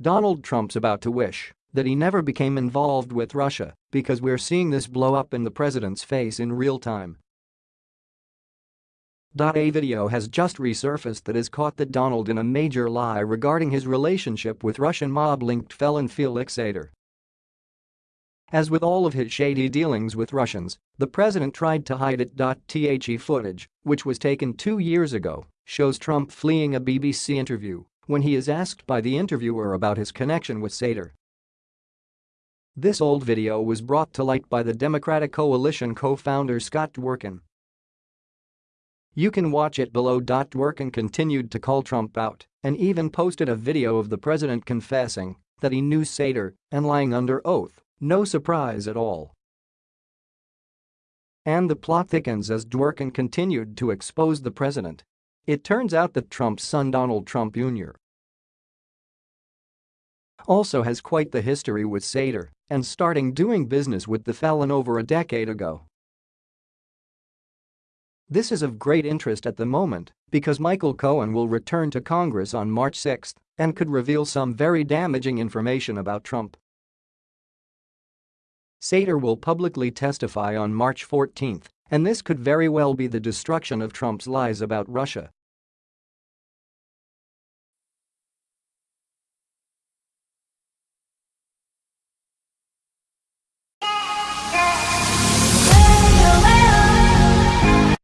Donald Trump's about to wish that he never became involved with Russia because we're seeing this blow up in the president's face in real time. A video has just resurfaced that has caught the Donald in a major lie regarding his relationship with Russian mob-linked felon Felix Sater. As with all of his shady dealings with Russians, the president tried to hide it. The footage, which was taken two years ago, shows Trump fleeing a BBC interview when he is asked by the interviewer about his connection with Sater. This old video was brought to light by the Democratic Coalition co-founder Scott Dworkin. You can watch it below. Dworkin continued to call Trump out and even posted a video of the president confessing that he knew Sater and lying under oath, no surprise at all. And the plot thickens as Dworkin continued to expose the president. It turns out that Trump's son Donald Trump Jr. also has quite the history with Sater and starting doing business with the felon over a decade ago. This is of great interest at the moment because Michael Cohen will return to Congress on March 6 and could reveal some very damaging information about Trump. Sater will publicly testify on March 14 and this could very well be the destruction of Trump's lies about Russia